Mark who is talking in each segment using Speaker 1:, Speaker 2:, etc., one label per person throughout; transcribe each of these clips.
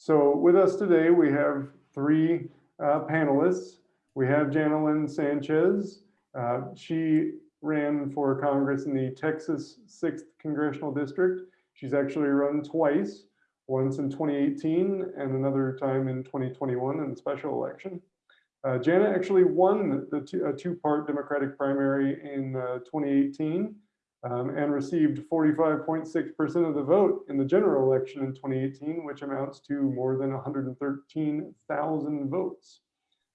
Speaker 1: So with us today, we have three uh, panelists. We have Jana Lynne Sanchez. Uh, she ran for Congress in the Texas 6th Congressional District. She's actually run twice, once in 2018 and another time in 2021 in the special election. Uh, Jana actually won the two, a two-part Democratic primary in uh, 2018 um, and received 45.6% of the vote in the general election in 2018, which amounts to more than 113,000 votes.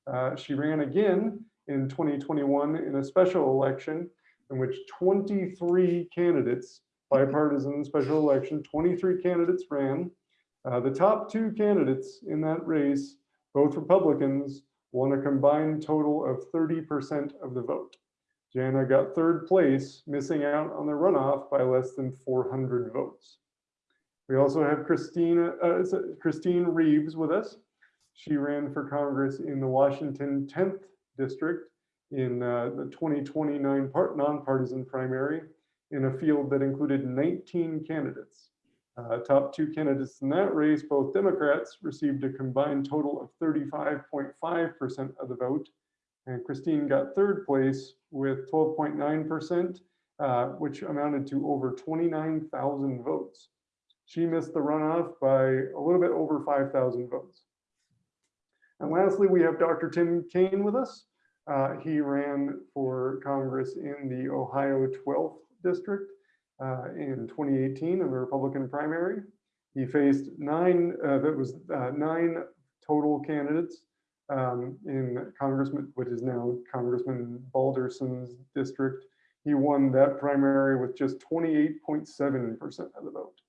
Speaker 1: Uh, she ran again in 2021 in a special election in which 23 candidates, bipartisan special election, 23 candidates ran. Uh, the top two candidates in that race, both Republicans, won a combined total of 30% of the vote. Jana got third place, missing out on the runoff by less than 400 votes. We also have Christina, uh, Christine Reeves with us. She ran for Congress in the Washington 10th district in uh, the 2029 part nonpartisan primary in a field that included 19 candidates. Uh, top two candidates in that race, both Democrats, received a combined total of 35.5% of the vote, and Christine got third place with 12.9%, uh, which amounted to over 29,000 votes. She missed the runoff by a little bit over 5,000 votes. And lastly, we have Dr. Tim Kane with us. Uh, he ran for Congress in the Ohio 12th district uh, in 2018 in the Republican primary. He faced nine, uh, that was uh, nine total candidates um, in Congressman, what is now Congressman Balderson's district. He won that primary with just 28.7% of the vote.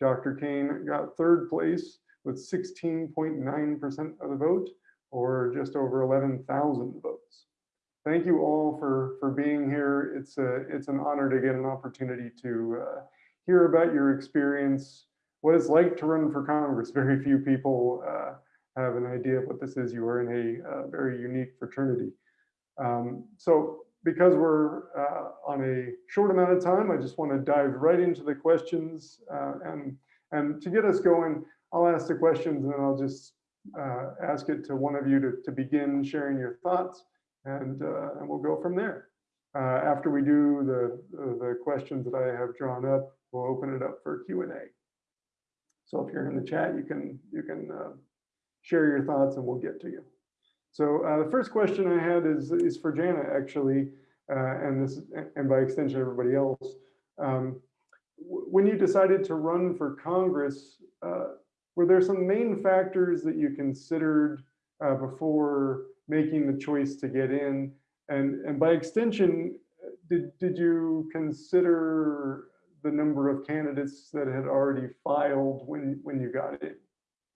Speaker 1: Dr. Kane got third place with 16.9% of the vote, or just over 11,000 votes. Thank you all for, for being here. It's, a, it's an honor to get an opportunity to uh, hear about your experience, what it's like to run for Congress. Very few people uh, have an idea of what this is, you are in a uh, very unique fraternity. Um, so because we're uh, on a short amount of time, I just want to dive right into the questions. Uh, and, and to get us going, I'll ask the questions and then I'll just uh, ask it to one of you to, to begin sharing your thoughts and, uh, and we'll go from there. Uh, after we do the, the questions that I have drawn up, we'll open it up for Q&A. So if you're in the chat, you can, you can share your thoughts and we'll get to you. So uh, the first question I had is, is for Jana actually, uh, and this and by extension everybody else. Um, when you decided to run for Congress, uh, were there some main factors that you considered uh, before making the choice to get in? And, and by extension, did, did you consider the number of candidates that had already filed when, when you got in?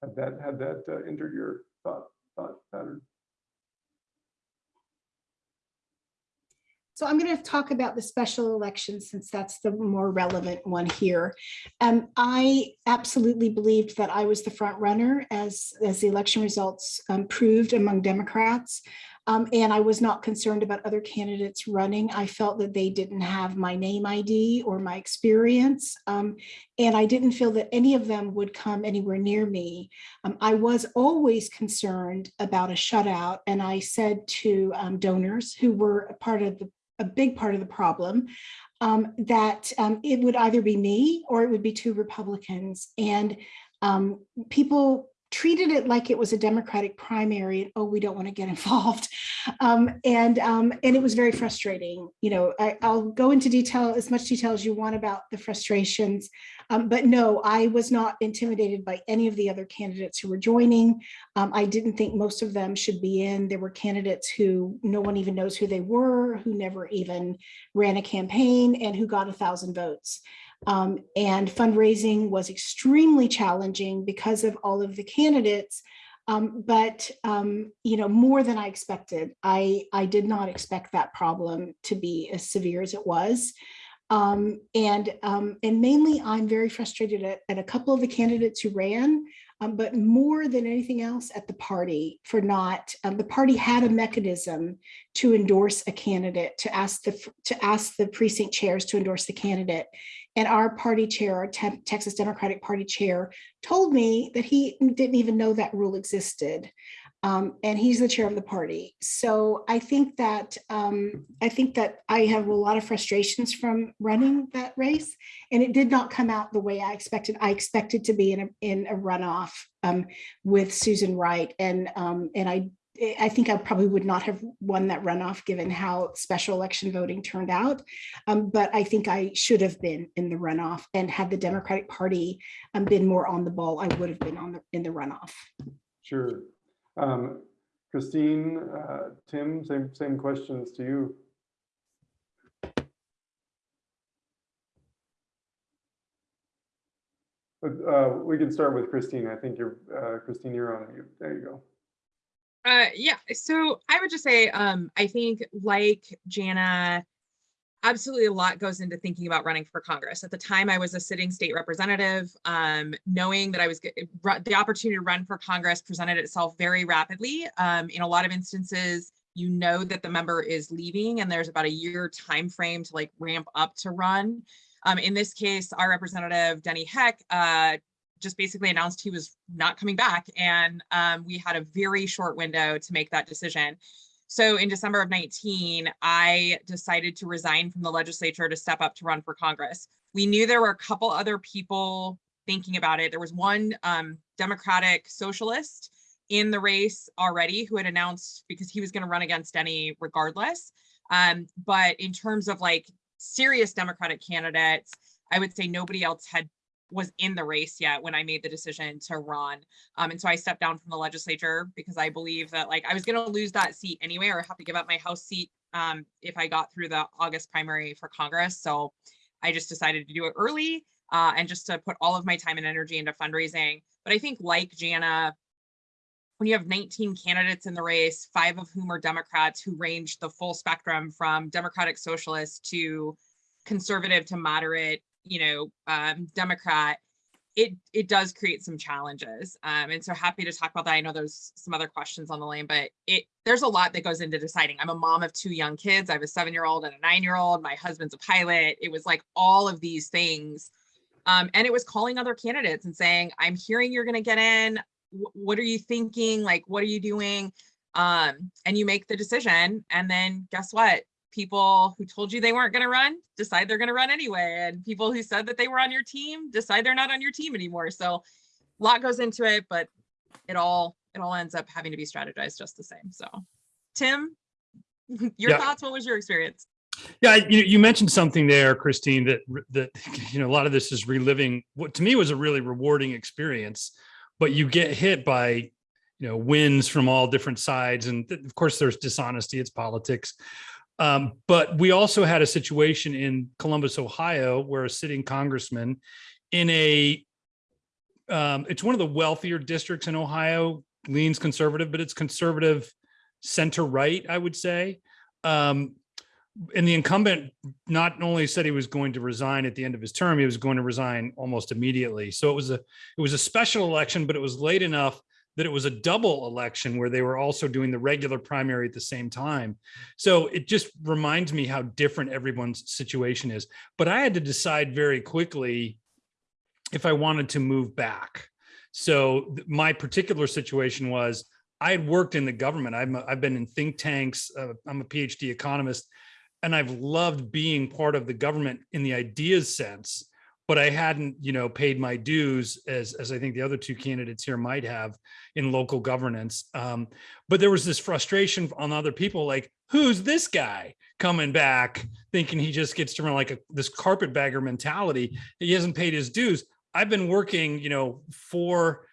Speaker 1: Had that had that uh, entered your thought thought pattern?
Speaker 2: So I'm going to talk about the special election since that's the more relevant one here. Um, I absolutely believed that I was the front runner as, as the election results um, proved among Democrats. Um, and I was not concerned about other candidates running. I felt that they didn't have my name ID or my experience. Um, and I didn't feel that any of them would come anywhere near me. Um, I was always concerned about a shutout. And I said to um, donors who were a part of the a big part of the problem, um, that um, it would either be me or it would be two Republicans. And people treated it like it was a Democratic primary. And, oh, we don't want to get involved. Um, and, um, and it was very frustrating. You know, I, will go into detail, as much detail as you want about the frustrations. Um, but no, I was not intimidated by any of the other candidates who were joining. Um, I didn't think most of them should be in. There were candidates who no one even knows who they were, who never even ran a campaign and who got a thousand votes. Um, and fundraising was extremely challenging because of all of the candidates, um, but um, you know more than I expected. I I did not expect that problem to be as severe as it was. Um, and um, and mainly I'm very frustrated at, at, a couple of the candidates who ran, um, but more than anything else at the party for not, the party had a mechanism to endorse a candidate, to ask the to ask the precinct chairs to endorse the candidate. And our party chair, our Te- Texas Democratic Party chair, told me that he didn't even know that rule existed. Um, and he's the chair of the party. So I think that um, I think that I have a lot of frustrations from running that race, and it did not come out the way I expected. I expected to be in a in a runoff um, with Susan Wright, and um, and I I think I probably would not have won that runoff given how special election voting turned out. Um, but I think I should have been in the runoff, and had the Democratic Party um, been more on the ball, I would have been on the in the runoff.
Speaker 1: Sure. Um, Christine, uh, Tim, same, same questions to you. But, uh, we can start with Christine. I think you're, uh, Christine, you're on mute. There you go.
Speaker 3: Uh, yeah, so I would just say, um, I think like Jana, absolutely a lot goes into thinking about running for Congress. At the time, I was a sitting state representative, um, knowing that I was, the opportunity to run for Congress presented itself very rapidly. Um, in a lot of instances, you know that the member is leaving and there's about a year time frame to like ramp up to run. Um, in this case, our representative Denny Heck, uh, just basically announced he was not coming back. And um, we had a very short window to make that decision. So in December of 19, I decided to resign from the legislature to step up to run for Congress. We knew there were a couple other people thinking about it. There was one um, Democratic socialist in the race already who had announced because he was going to run against any regardless. Um, but in terms of like serious Democratic candidates, I would say nobody else had was in the race yet when I made the decision to run. Um, and so I stepped down from the legislature because I believe that like I was going to lose that seat anyway, or have to give up my House seat um, if I got through the August primary for Congress. So I just decided to do it early uh, and just to put all of my time and energy into fundraising. But I think like Jana, when you have 19 candidates in the race, five of whom are Democrats who range the full spectrum from Democratic Socialist to conservative to moderate, you know, um, Democrat, it it does create some challenges. Um, and so happy to talk about that. I know there's some other questions on the lane, but it there's a lot that goes into deciding. I'm a mom of two young kids. I have a seven-year-old and a nine-year-old. My husband's a pilot. It was like all of these things. Um, and it was calling other candidates and saying, I'm hearing you're gonna get in. Wh- What are you thinking? Like, what are you doing? Um, and you make the decision. And then guess what? People who told you they weren't going to run decide they're going to run anyway and people who said that they were on your team decide they're not on your team anymore so a lot goes into it but it all it all ends up having to be strategized just the same so tim your
Speaker 4: Yeah.
Speaker 3: thoughts what was your experience
Speaker 4: Yeah, you, you mentioned something there, Christine, that, that, you know, a lot of this is reliving what to me was a really rewarding experience, but you get hit by, you know, wins from all different sides. And of course, there's dishonesty, it's politics. Um, but we also had a situation in Columbus, Ohio, where a sitting congressman in a, um, it's one of the wealthier districts in Ohio, leans conservative, but it's conservative center right, I would say. Um, and the incumbent not only said he was going to resign at the end of his term, he was going to resign almost immediately. So it was a it was a special election, but it was late enough that it was a double election where they were also doing the regular primary at the same time. So it just reminds me how different everyone's situation is. But I had to decide very quickly if I wanted to move back. So my particular situation was I had worked in the government. I'm a, I've been in think tanks. Uh, I'm a PhD economist, and I've loved being part of the government in the ideas sense. But I hadn't, you know, paid my dues as as I think the other two candidates here might have in local governance. Um, but there was this frustration on other people, like, who's this guy coming back, thinking he just gets to run like a, this carpetbagger mentality? He hasn't paid his dues. I've been working, you know, for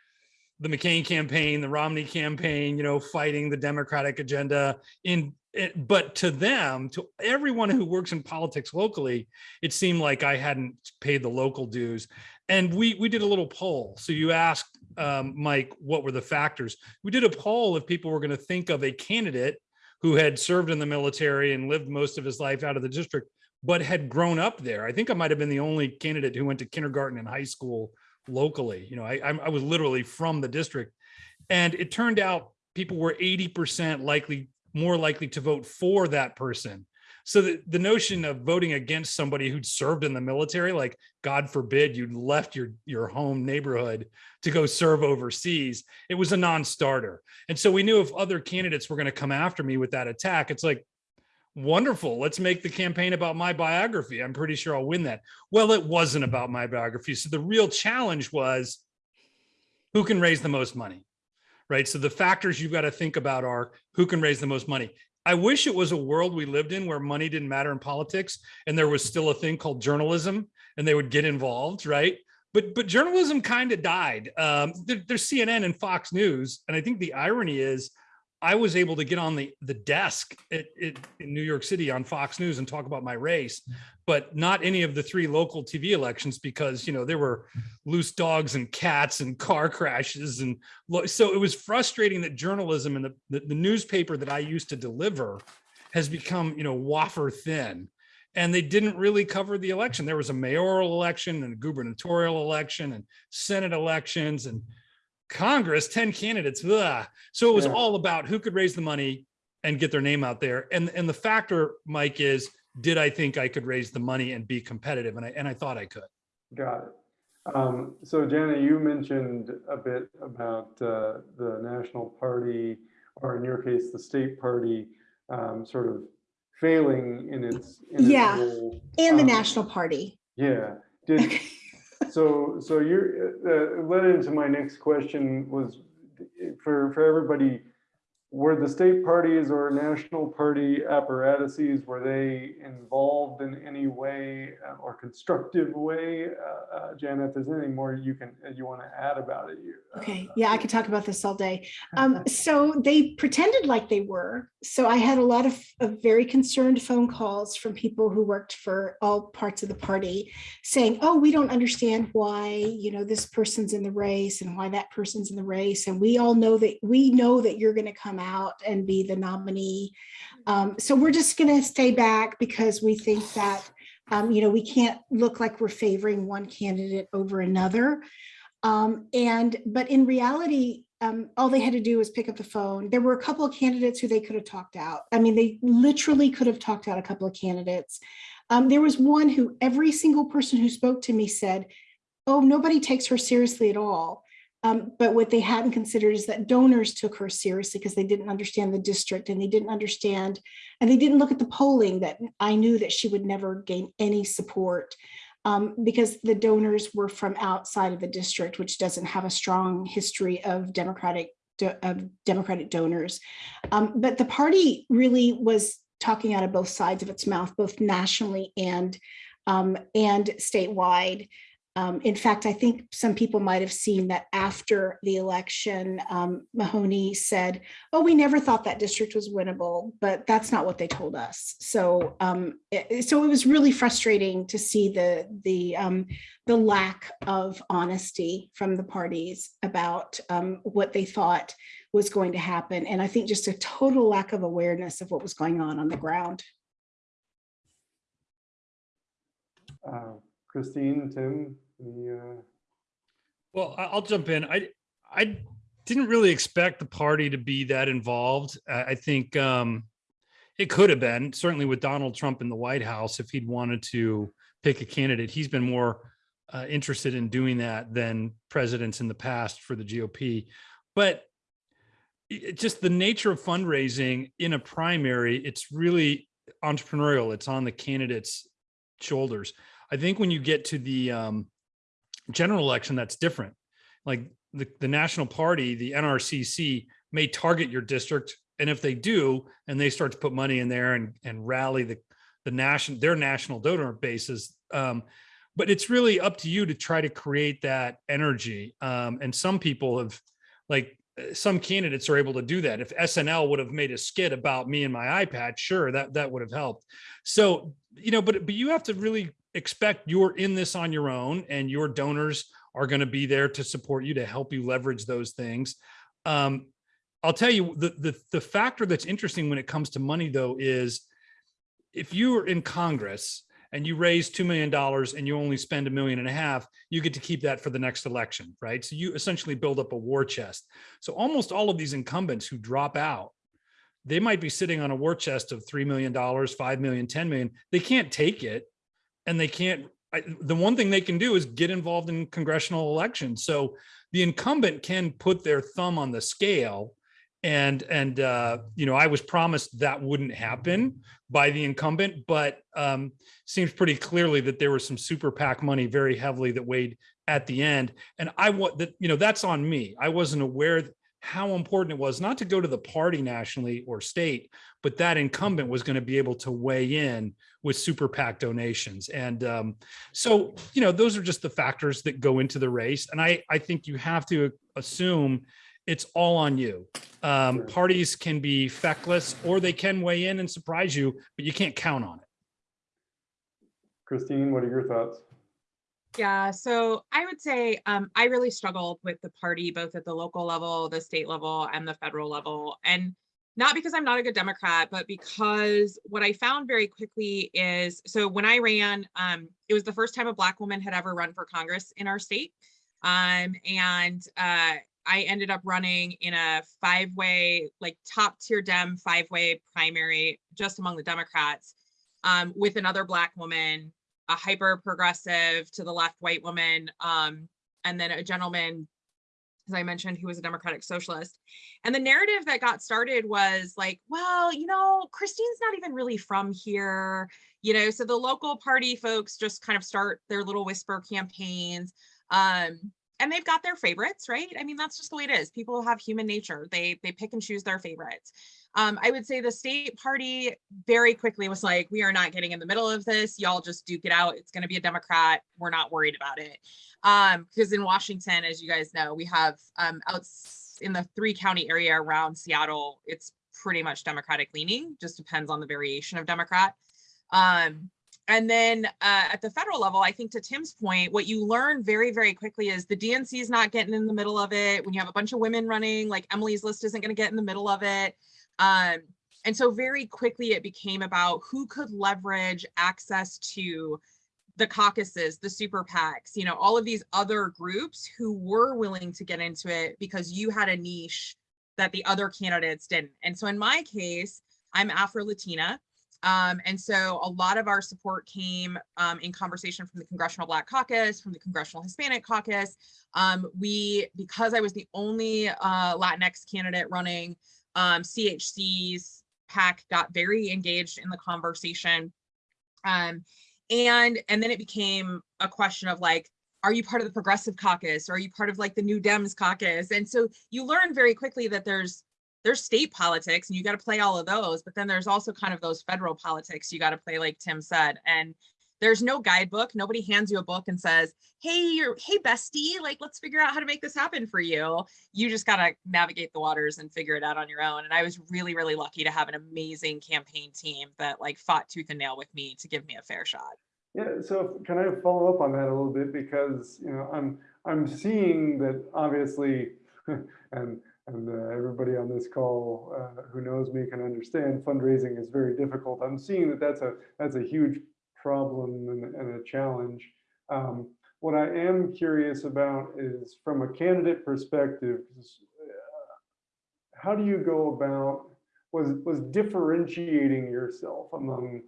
Speaker 4: the McCain campaign, the Romney campaign, you know, fighting the Democratic agenda in it, but to them, to everyone who works in politics locally, it seemed like I hadn't paid the local dues. And we we did a little poll. So you asked um, Mike, what were the factors? We did a poll if people were going to think of a candidate who had served in the military and lived most of his life out of the district, but had grown up there. I think I might have been the only candidate who went to kindergarten and high school locally. You know, I, I was literally from the district. And it turned out people were 80% likely, more likely to vote for that person. So the, the notion of voting against somebody who'd served in the military, like God forbid you'd left your, your home neighborhood to go serve overseas, it was a non-starter. And so we knew if other candidates were going to come after me with that attack, it's like, wonderful, let's make the campaign about my biography. I'm pretty sure I'll win that. Well, it wasn't about my biography. So the real challenge was who can raise the most money, right? So the factors you've got to think about are who can raise the most money. I wish it was a world we lived in where money didn't matter in politics and there was still a thing called journalism and they would get involved, right? But but journalism kind of died. Um, there, there's CNN and Fox News, and I think the irony is I was able to get on the the desk at, at, in New York City on Fox News and talk about my race, but not any of the three local TV elections because you know there were loose dogs and cats and car crashes and so it was frustrating that journalism and the, the, the newspaper that I used to deliver has become you know wafer thin and they didn't really cover the election. There was a mayoral election and a gubernatorial election and Senate elections and Congress, 10 candidates. ugh. So it was
Speaker 1: Yeah.
Speaker 4: all about who could raise the money and get their name out there. And, and the factor, Mike, is did I think I could raise the money and be competitive? And I, and I thought I could.
Speaker 1: Got it. Um, so Jana, you mentioned a bit about uh, the national party, or in your case, the state party, um, sort of failing in its. in its
Speaker 2: Yeah.
Speaker 1: role.
Speaker 2: And the
Speaker 1: Um,
Speaker 2: National Party.
Speaker 1: Yeah, did, so, so you're, uh, led into my next question was for, for everybody, were the state parties or national party apparatuses, were they involved in any way uh, or constructive way? Uh, uh, Jana, if there's anything more you can, uh, you want to add about it? you- uh,
Speaker 2: Okay, yeah, I could talk about this all day. Um, so they pretended like they were. So I had a lot of, of very concerned phone calls from people who worked for all parts of the party saying, oh, we don't understand why, you know, this person's in the race and why that person's in the race. And we all know that, we know that you're going to come out and be the nominee. Um, so we're just going to stay back because we think that, um, you know, we can't look like we're favoring one candidate over another. Um, and, but in reality, um, all they had to do was pick up the phone. There were a couple of candidates who they could have talked out. I mean, they literally could have talked out a couple of candidates. Um, there was one who every single person who spoke to me said, oh, nobody takes her seriously at all. Um, but what they hadn't considered is that donors took her seriously because they didn't understand the district and they didn't understand, and they didn't look at the polling that I knew that she would never gain any support um, because the donors were from outside of the district, which doesn't have a strong history of Democratic of Democratic donors. Um, but the party really was talking out of both sides of its mouth, both nationally and um, and statewide. Um, in fact, I think some people might have seen that after the election, um, Maloney said, oh, we never thought that district was winnable, but that's not what they told us. So, um, it- so it was really frustrating to see the, the, um, the lack of honesty from the parties about, um, what they thought was going to happen. And I think just a total lack of awareness of what was going on on the ground.
Speaker 1: Uh, Christine, Tim, any, uh,
Speaker 4: Well, I'll jump in. I, I didn't really expect the party to be that involved. I, think um, it could have been, certainly with Donald Trump in the White House, if he'd wanted to pick a candidate. He's been more uh, interested in doing that than presidents in the past for the GOP. But it just the nature of fundraising in a primary, it's really entrepreneurial. It's on the candidate's shoulders. I think when you get to the um, general election, that's different. Like the, the national party, the NRCC may target your district. And if they do, and they start to put money in there and, and rally the, the national, their national donor bases. Um, but it's really up to you to try to create that energy. Um, and some people have like, some candidates are able to do that. If SNL would have made a skit about me and my iPad, sure, that, that would have helped. So, you know, but, but you have to really expect you're in this on your own and your donors are going to be there to support you to help you leverage those things. Um, I'll tell you the, the the factor that's interesting when it comes to money though is if you are in Congress and you raise two million dollars and you only spend a million and a half, you get to keep that for the next election, right? So you essentially build up a war chest. So almost all of these incumbents who drop out they might be sitting on a war chest of $3 million, 5 million, 10 million. They can't take it and they can't, I, the one thing they can do is get involved in congressional elections. So the incumbent can put their thumb on the scale and, and, uh, you know, I was promised that wouldn't happen by the incumbent, but, um, seems pretty clearly that there was some super PAC money very heavily that weighed at the end. And I want that, you know, that's on me. I wasn't aware th- how important it was not to go to the party nationally or state, but that incumbent was going to be able to weigh in with super PAC donations. And um, so, you know, those are just the factors that go into the race. And I, I think you have to assume it's all on you. Um,
Speaker 1: Sure.
Speaker 4: parties can be feckless or they can weigh in and surprise you, but you can't count on it.
Speaker 1: Christine, what are your thoughts?
Speaker 3: Yeah, so I would say um, I really struggled with the party both at the local level, the state level, and the federal level. And not because I'm not a good Democrat, but because what I found very quickly is so when I ran, um, it was the first time a Black woman had ever run for Congress in our state. Um, and uh, I ended up running in a five way, like top tier Dem five way primary just among the Democrats um, with another Black woman a hyper progressive to the left white woman, um, and then a gentleman, as I mentioned, who was a democratic socialist. And the narrative that got started was like, well, you know, Christine's not even really from here, you know, so the local party folks just kind of start their little whisper campaigns. Um, and they've got their favorites, right? I mean, that's just the way it is. People have human nature. They they pick and choose their favorites. Um, I would say the state party very quickly was like, we are not getting in the middle of this. Y'all just duke it out. It's going to be a Democrat. We're not worried about it. Um, because in Washington, as you guys know, we have um, out in the three county area around Seattle, it's pretty much Democratic leaning, just depends on the variation of Democrat. Um, and then uh, at the federal level, I think to Tim's point, what you learn very, very quickly is the DNC is not getting in the middle of it. When you have a bunch of women running, like Emily's list isn't going to get in the middle of it. Um, and so very quickly it became about who could leverage access to the caucuses, the super PACs, you know, all of these other groups who were willing to get into it because you had a niche that the other candidates didn't. And so in my case, I'm Afro Latina. Um, and so a lot of our support came um, in conversation from the Congressional Black Caucus, from the Congressional Hispanic Caucus. Um, we, because I was the only uh, Latinx candidate running, um, CHC's PAC got very engaged in the conversation. Um, and and then it became a question of like, are you part of the Progressive Caucus? Or are you part of like the New Dems Caucus? And so you learn very quickly that there's there's state politics and you got to play all of those, but then there's also kind of those federal politics you got to play, like Tim said. And there's no guidebook. Nobody hands you a book and says, "Hey, you're hey bestie, like let's figure out how to make this happen for you." You just got to navigate the waters and figure it out on your own. And I was really really lucky to have an amazing campaign team that like fought tooth and nail with me to give me a fair shot.
Speaker 1: Yeah, so can I follow up on that a little bit because you know I'm I'm seeing that obviously, and and uh, everybody on this call uh, who knows me can understand fundraising is very difficult. I'm seeing that that's a that's a huge problem and, and a challenge. Um, what I am curious about is from a candidate perspective, uh, how do you go about was was differentiating yourself among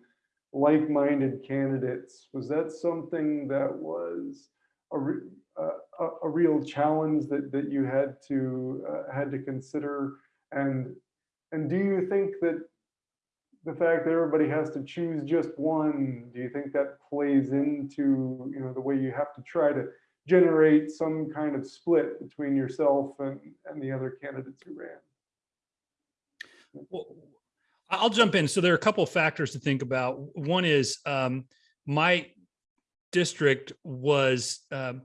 Speaker 1: like-minded candidates was that something that was a, re- a real challenge that that you had to uh, had to consider and and do you think that the fact that everybody has to choose just one do you think that plays into you know the way you have to try to generate some kind of split between yourself and and the other candidates who ran
Speaker 4: Well, I'll jump in. So there are a couple of factors to think about. One is um, my district was, um,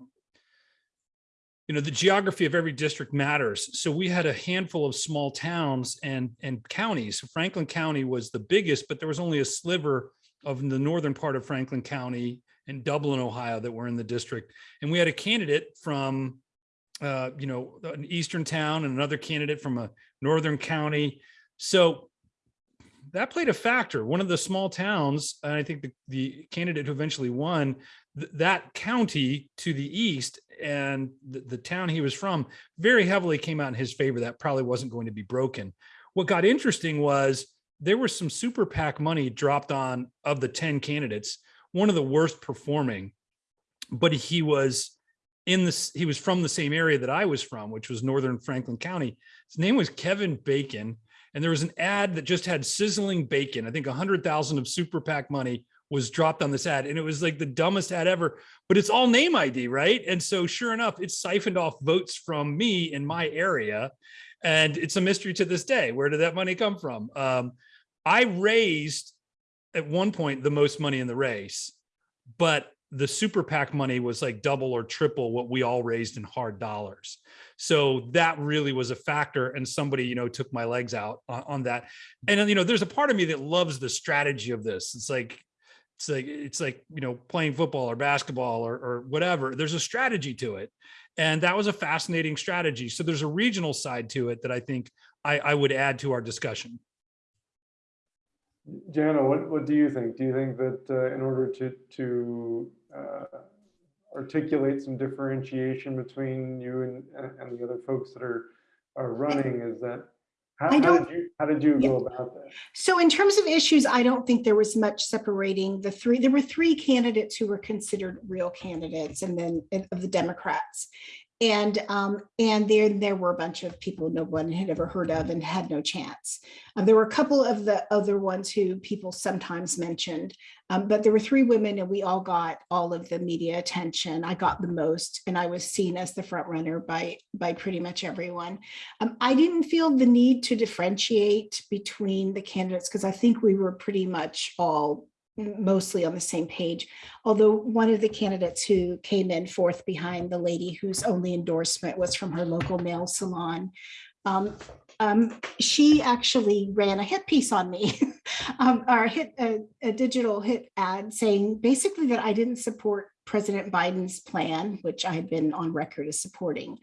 Speaker 4: you know, the geography of every district matters. So we had a handful of small towns and and counties. Franklin County was the biggest, but there was only a sliver of the northern part of Franklin County and Dublin, Ohio, that were in the district. And we had a candidate from, uh, you know, an eastern town and another candidate from a northern county. So that played a factor. One of the small towns, and I think the, the candidate who eventually won, th- that county to the east and the, the town he was from very heavily came out in his favor. That probably wasn't going to be broken. what got interesting was there was some super PAC money dropped on of the 10 candidates, one of the worst performing, but he was in this, he was from the same area that I was from, which was Northern Franklin County. His name was Kevin Bacon. And there was an ad that just had sizzling bacon. I think a hundred thousand of super PAC money was dropped on this ad. And it was like the dumbest ad ever, but it's all name ID, right? And so sure enough, it siphoned off votes from me in my area. And it's a mystery to this day. Where did that money come from? Um, I raised at one point the most money in the race, but the super PAC money was like double or triple what we all raised in hard dollars. So that really was a factor. And somebody, you know, took my legs out on, on that. And, you know, there's a part of me that loves the strategy of this. It's like, it's like, it's like, you know, playing football or basketball or, or whatever. There's a strategy to it. And that was a fascinating strategy. So there's a regional side to it that I think I, I would add to our discussion.
Speaker 1: Jana, what, what do you think? Do you think that uh, in order to, to uh, articulate some differentiation between you and, and the other folks that are, are running, is that, how,
Speaker 2: I don't-
Speaker 1: did you, how did you
Speaker 2: Yeah.
Speaker 1: go about that?
Speaker 2: So in terms of issues, I don't think there was much separating the three. There were three candidates who were considered real candidates and then of the Democrats. And um, and there there were a bunch of people no one had ever heard of and had no chance. Um, there were a couple of the other ones who people sometimes mentioned, um, but there were three women and we all got all of the media attention. I got the most and I was seen as the front runner by by pretty much everyone. Um, I didn't feel the need to differentiate between the candidates because I think we were pretty much all mostly on the same page. Although one of the candidates who came in fourth behind the lady whose only endorsement was from her local nail salon, um, um, she actually ran a hit piece on me, um, or a hit a, a digital hit ad saying basically that I didn't support President Biden's plan, which I had been on record as supporting.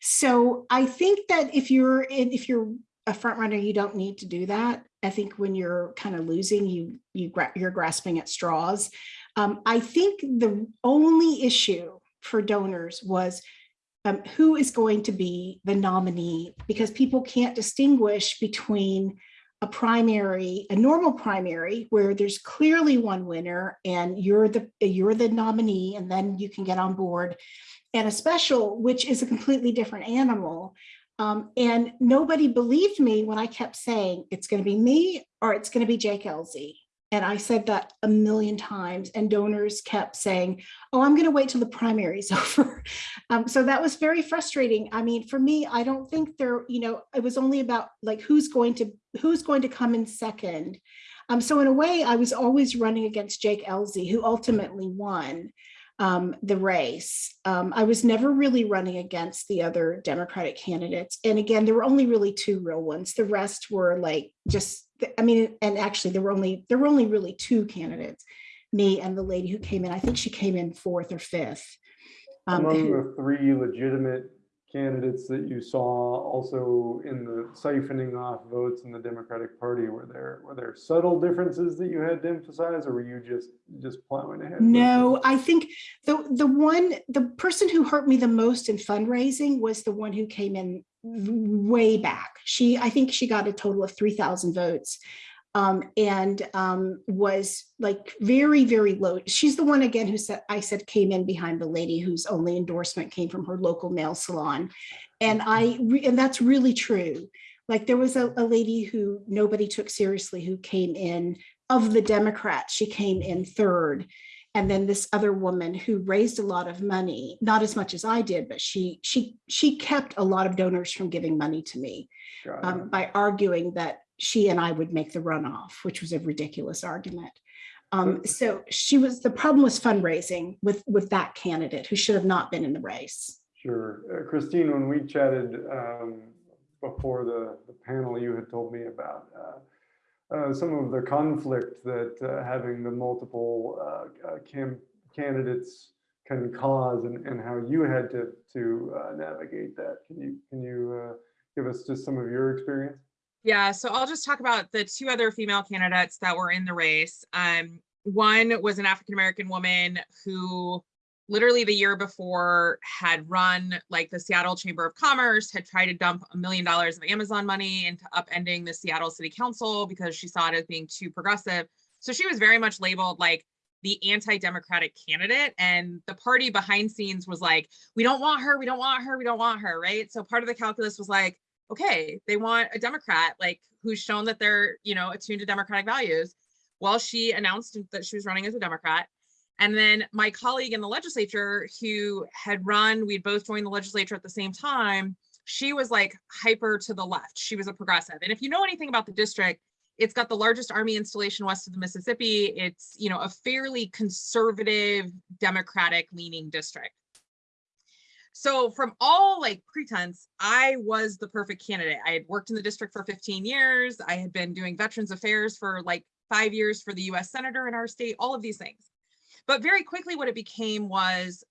Speaker 2: So I think that if you're in, if you're a front runner, you don't need to do that. I think when you're kind of losing, you you you're grasping at straws. Um, I think the only issue for donors was um, who is going to be the nominee because people can't distinguish between a primary, a normal primary where there's clearly one winner and you're the you're the nominee and then you can get on board, and a special, which is a completely different animal. Um, and nobody believed me when I kept saying it's going to be me or it's going to be Jake Ellzey. And I said that a million times and donors kept saying, oh, I'm going to wait till the primary's over. Um, so that was very frustrating. I mean, for me, I don't think there, you know, it was only about like who's going to who's going to come in second. Um, so in a way, I was always running against Jake Ellzey, who ultimately won um, the race. Um, I was never really running against the other Democratic candidates. And again, there were only really two real ones. The rest were like just, I mean, and actually there were only, there were only really two candidates, me and the lady who came in, I think she came in fourth or fifth. um,
Speaker 1: Among
Speaker 2: who-
Speaker 1: the three legitimate candidates that you saw also in the siphoning off votes in the Democratic Party, were there, were there subtle differences that you had to emphasize, or were you just, just plowing ahead?
Speaker 2: No. I think the the one the person who hurt me the most in fundraising was the one who came in way back. She I think she got a total of 3000 votes. Um, and um, was like very, very low. She's the one again who said, I said came in behind the lady whose only endorsement came from her local nail salon. And I, re- and that's really true. Like there was a, a lady who nobody took seriously who came in of the Democrats, she came in third. And then this other woman who raised a lot of money, not as much as I did, but she she she kept a lot of donors from giving money to me um, by arguing that she and I would make the runoff, which was a ridiculous argument. Um, so she was the problem was fundraising with with that candidate who should have not been in the race.
Speaker 1: Sure. Uh, Christine, when we chatted um, before the, the panel, you had told me about uh, uh, some of the conflict that uh, having the multiple uh, uh, cam candidates can cause and, and how you had to, to uh, navigate that. Can you, can you uh, give us just some of your experience?
Speaker 3: Yeah, so I'll just talk about the two other female candidates that were in the race. Um, one was an African American woman who literally the year before had run like the Seattle Chamber of Commerce, had tried to dump a million dollars of Amazon money into upending the Seattle City Council because she saw it as being too progressive. So she was very much labeled like the anti-democratic candidate and the party behind scenes was like, we don't want her, we don't want her, we don't want her, right? So part of the calculus was like, okay, they want a Democrat, like who's shown that they're, you know, attuned to democratic values. Well, she announced that she was running as a Democrat. And then my colleague in the legislature who had run, we'd both joined the legislature at the same time, she was like hyper to the left. She was a progressive. And if you know anything about the district, it's got the largest army installation west of the Mississippi. It's, you know, a fairly conservative, democratic leaning district. So from all like pretense, I was the perfect candidate. I had worked in the district for 15 years. I had been doing veterans affairs for like five years for the US senator in our state, all of these things. But very quickly what it became was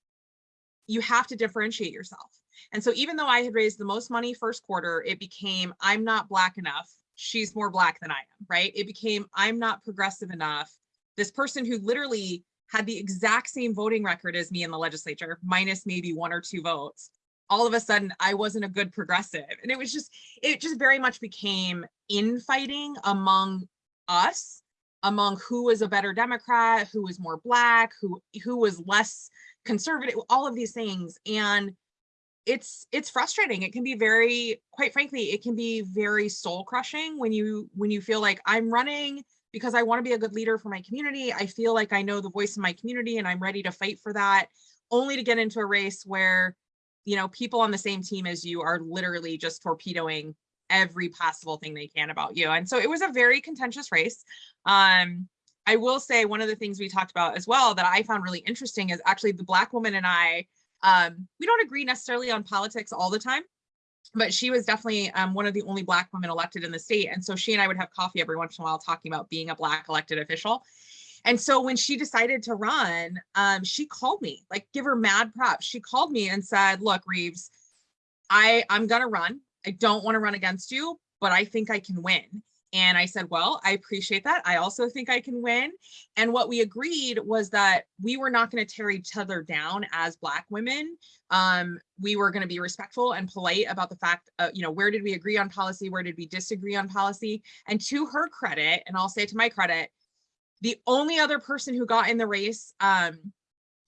Speaker 3: you have to differentiate yourself. And so even though I had raised the most money first quarter, it became I'm not black enough. She's more black than I am, right? It became I'm not progressive enough. This person who literally had the exact same voting record as me in the legislature, minus maybe one or two votes. All of a sudden, I wasn't a good progressive. And it was just, it just very much became infighting among us, among who was a better Democrat, who was more black, who, who was less conservative, all of these things. And it's it's frustrating it can be very quite frankly it can be very soul crushing when you when you feel like i'm running because I want to be a good leader for my community. I feel like I know the voice of my community and I'm ready to fight for that, only to get into a race where, you know, people on the same team as you are literally just torpedoing every possible thing they can about you. And so it was a very contentious race. Um, I will say one of the things we talked about as well that I found really interesting is actually the black woman and I, um, we don't agree necessarily on politics all the time but she was definitely um, one of the only black women elected in the state. And so she and I would have coffee every once in a while talking about being a black elected official. And so when she decided to run, um, she called me, like give her mad props. She called me and said, look, Reeves, I, I'm gonna run. I don't wanna run against you, but I think I can win. And I said, well, I appreciate that. I also think I can win. And what we agreed was that we were not going to tear each other down as Black women. Um, we were going to be respectful and polite about the fact, uh, you know, where did we agree on policy? Where did we disagree on policy? And to her credit, and I'll say to my credit, the only other person who got in the race um,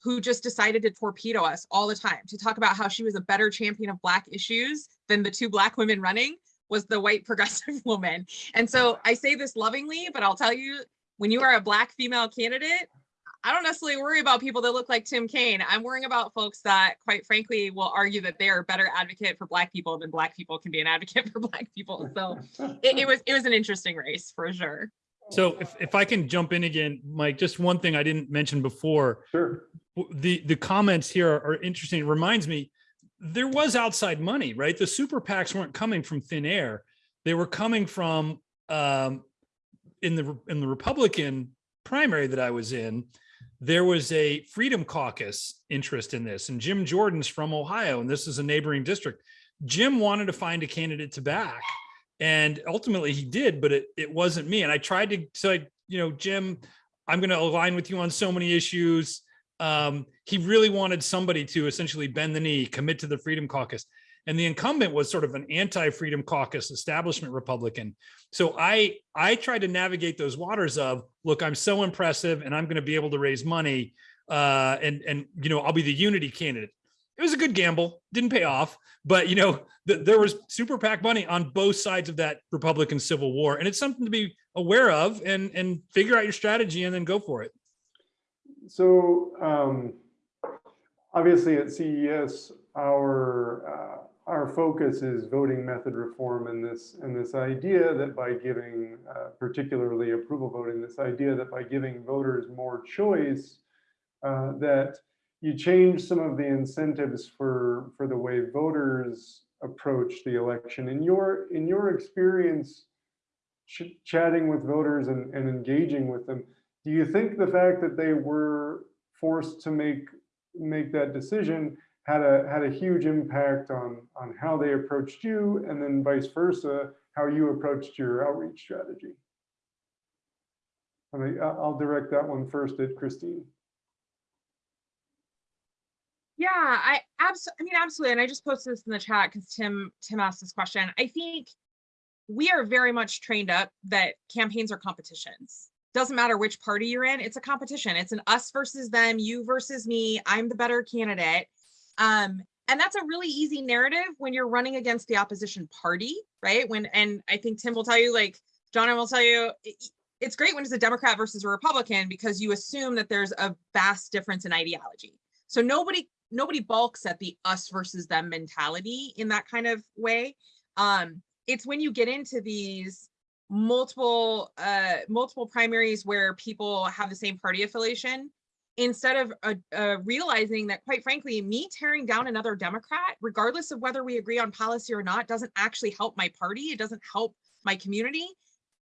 Speaker 3: who just decided to torpedo us all the time to talk about how she was a better champion of Black issues than the two Black women running was the white progressive woman. And so I say this lovingly, but I'll tell you, when you are a black female candidate, I don't necessarily worry about people that look like Tim Kane. I'm worrying about folks that quite frankly will argue that they are a better advocate for black people than black people can be an advocate for black people. So it, it was it was an interesting race for sure.
Speaker 4: So if, if I can jump in again, Mike, just one thing I didn't mention before,
Speaker 1: Sure.
Speaker 4: the, the comments here are, are interesting. It reminds me, there was outside money, right? The super PACs weren't coming from thin air. They were coming from um, in the in the Republican primary that I was in. There was a Freedom Caucus interest in this, and Jim Jordan's from Ohio, and this is a neighboring district. Jim wanted to find a candidate to back, and ultimately he did, but it it wasn't me. And I tried to say, you know, Jim, I'm going to align with you on so many issues um, he really wanted somebody to essentially bend the knee, commit to the Freedom Caucus. And the incumbent was sort of an anti-Freedom Caucus establishment Republican. So I I tried to navigate those waters of, look, I'm so impressive and I'm going to be able to raise money uh, and, and, you know, I'll be the unity candidate. It was a good gamble, didn't pay off, but, you know, the, there was super PAC money on both sides of that Republican Civil War. And it's something to be aware of and, and figure out your strategy and then go for it.
Speaker 1: So um, obviously at CES, our uh, our focus is voting method reform and this and this idea that by giving, uh, particularly approval voting, this idea that by giving voters more choice, uh, that you change some of the incentives for for the way voters approach the election. In your in your experience, ch chatting with voters and, and engaging with them, do you think the fact that they were forced to make make that decision had a had a huge impact on on how they approached you and then vice versa how you approached your outreach strategy I mean, I'll direct that one first at Christine.
Speaker 3: Yeah, I absolutely, I mean, absolutely. And I just posted this in the chat because Tim, Tim asked this question. I think we are very much trained up that campaigns are competitions. Doesn't matter which party you're in, it's a competition. It's an us versus them, you versus me, I'm the better candidate. Um, and that's a really easy narrative when you're running against the opposition party, right? When, and I think Tim will tell you, like, John will tell you, it's great when it's a Democrat versus a Republican because you assume that there's a vast difference in ideology. So nobody nobody balks at the us versus them mentality in that kind of way. Um, it's when you get into these multiple uh multiple primaries where people have the same party affiliation instead of uh, uh, realizing that quite frankly me tearing down another democrat regardless of whether we agree on policy or not doesn't actually help my party it doesn't help my community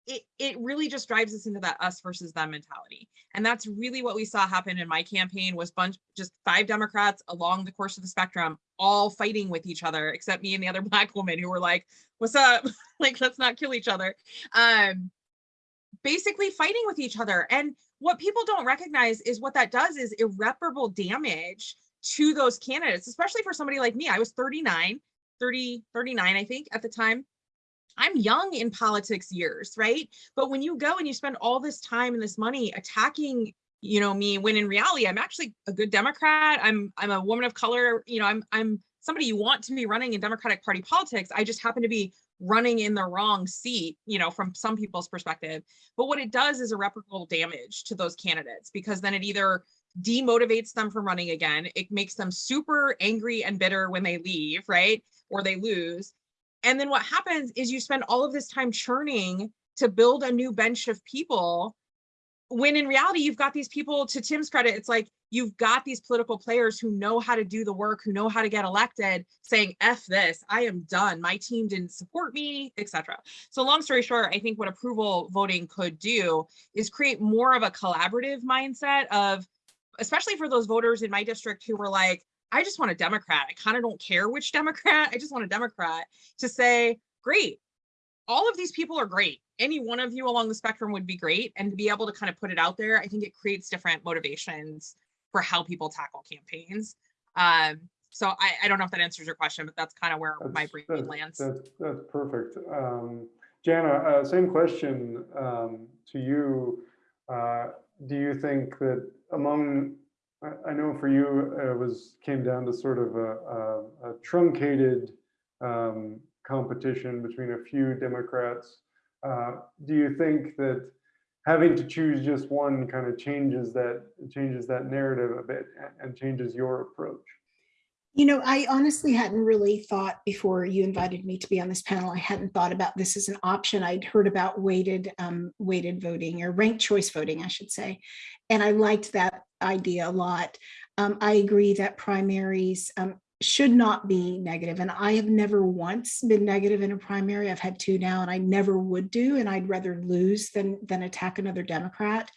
Speaker 3: it, it really just drives us into that us versus them mentality. And that's really what we saw happen in my campaign was bunch, just five Democrats along the course of the spectrum, all fighting with each other, except me and the other black woman who were like, what's up? like, let's not kill each other. Um, basically fighting with each other. And what people don't recognize is what that does is irreparable damage to those candidates, especially for somebody like me. I was 39, 30, 39, I think at the time. I'm young in politics years, right? But when you go and you spend all this time and this money attacking, you know, me, when in reality, I'm actually a good Democrat. I'm I'm a woman of color. You know, I'm I'm somebody you want to be running in Democratic Party politics. I just happen to be running in the wrong seat, you know, from some people's perspective. But what it does is irreparable damage to those candidates because then it either demotivates them from running again. It makes them super angry and bitter when they leave, right? Or they lose. And then what happens is you spend all of this time churning to build a new bench of people when in reality you've got these people to Tim's credit it's like you've got these political players who know how to do the work who know how to get elected saying f this I am done. My team didn't support me etc so long story short I think what approval voting could do is create more of a collaborative mindset of especially for those voters in my district who were like I just want a Democrat. I kind of don't care which Democrat. I just want a Democrat to say, great, all of these people are great. Any one of you along the spectrum would be great. And to be able to kind of put it out there, I think it creates different motivations for how people tackle campaigns. Um, so I, I don't know if that answers your question, but that's kind of where my
Speaker 1: That's-
Speaker 3: brain
Speaker 1: that-
Speaker 3: lands.
Speaker 1: That's, that's perfect. Um, Jana, uh, same question um, to you. Uh, Do you think that among, I- know for you, it was, came down to sort of a a- a truncated um, competition between a few Democrats. Uh, Do you think that having to choose just one kind of changes that, changes that narrative a bit and changes your approach?
Speaker 2: You know, I honestly hadn't really thought before you invited me to be on this panel, I hadn't thought about this as an option. I'd heard about weighted, um, weighted voting or ranked choice voting, I should say. And I liked that idea a lot. Um, I agree that primaries, um, should not be negative. And I have never once been negative in a primary. I've had two now and I never would do, and I'd rather lose than, than attack another Democrat.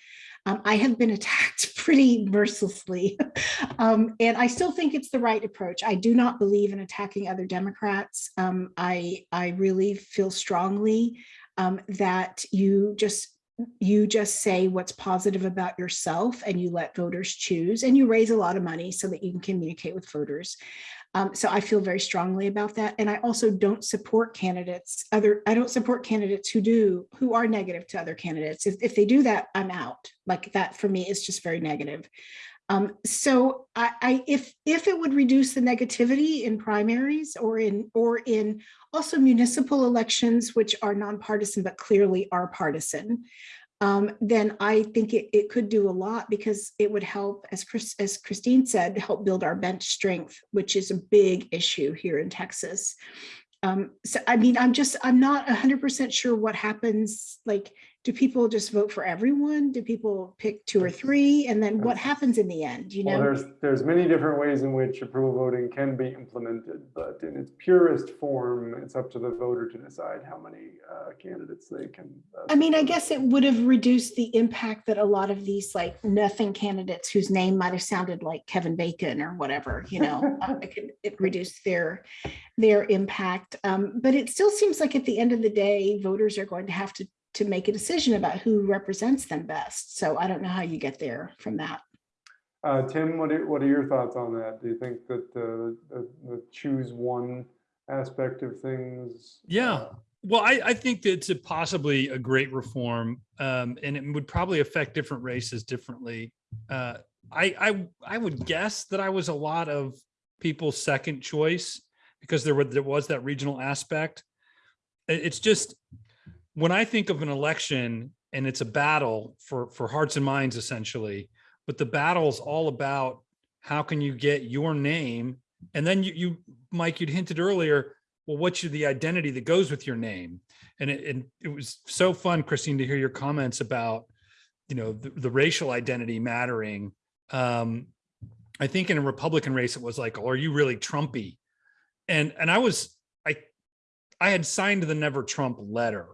Speaker 2: Um, I have been attacked pretty mercilessly. um, and I still think it's the right approach. I do not believe in attacking other Democrats. Um, I, I really feel strongly um, that you just you just say what's positive about yourself and you let voters choose and you raise a lot of money so that you can communicate with voters. Um, so I feel very strongly about that. And I also don't support candidates, other, I don't support candidates who do, who are negative to other candidates. If, if they do that, I'm out. Like that for me is just very negative. Um, so I, I, if, if it would reduce the negativity in primaries or in, or in also municipal elections, which are nonpartisan, but clearly are partisan, um, then I think it, it could do a lot because it would help, as Chris, as Christine said, help build our bench strength, which is a big issue here in Texas. Um, so, I mean, I'm just, I'm not hundred percent sure what happens, like, do people just vote for everyone? Do people pick two or three? And then what happens in the end, you know, Well,
Speaker 1: there's, there's many different ways in which approval voting can be implemented, but in its purest form, it's up to the voter to decide how many uh, candidates they can. uh,
Speaker 2: I mean, I guess it would have reduced the impact that a lot of these like nothing candidates whose name might have sounded like Kevin Bacon or whatever, you know, uh, it could, it reduced their, their impact. Um, but it still seems like at the end of the day, voters are going to have to, to make a decision about who represents them best. So I don't know how you get there from that.
Speaker 1: Uh, Tim, what are, what are your thoughts on that? Do you think that the, the, the choose one aspect of things?
Speaker 4: Yeah.
Speaker 1: uh,
Speaker 4: Well, I, I think that it's a possibly a great reform, um, and it would probably affect different races differently. Uh, I, I, I would guess that I was a lot of people's second choice because there was, there was that regional aspect. It's just, when I think of an election and it's a battle for, for hearts and minds essentially, but the battle is all about how can you get your name? And then you, you, Mike, you'd hinted earlier, well, what's your, the identity that goes with your name? And it, and it was so fun, Christine, to hear your comments about, you know, the, the racial identity mattering. Um, I think in a Republican race, it was like, oh, are you really Trumpy? And, and I was, I, I had signed the never Trump letter.